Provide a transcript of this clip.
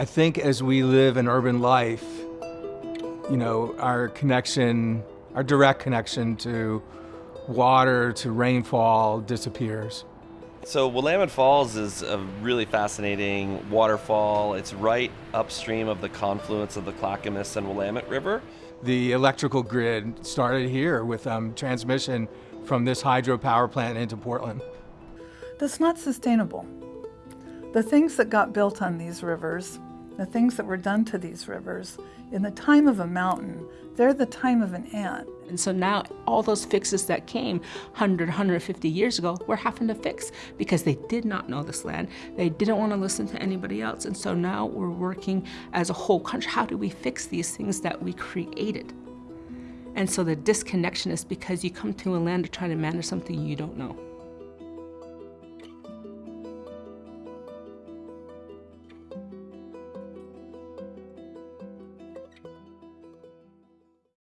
I think as we live an urban life, you know, our connection, our direct connection to water, to rainfall disappears. So Willamette Falls is a really fascinating waterfall. It's right upstream of the confluence of the Clackamas and Willamette River. The electrical grid started here with um, transmission from this hydropower plant into Portland. That's not sustainable. The things that got built on these rivers, the things that were done to these rivers, in the time of a mountain, they're the time of an ant. And so now all those fixes that came 100, 150 years ago, we're having to fix because they did not know this land. They didn't want to listen to anybody else. And so now we're working as a whole country. How do we fix these things that we created? And so the disconnection is because you come to a land to try to manage something you don't know.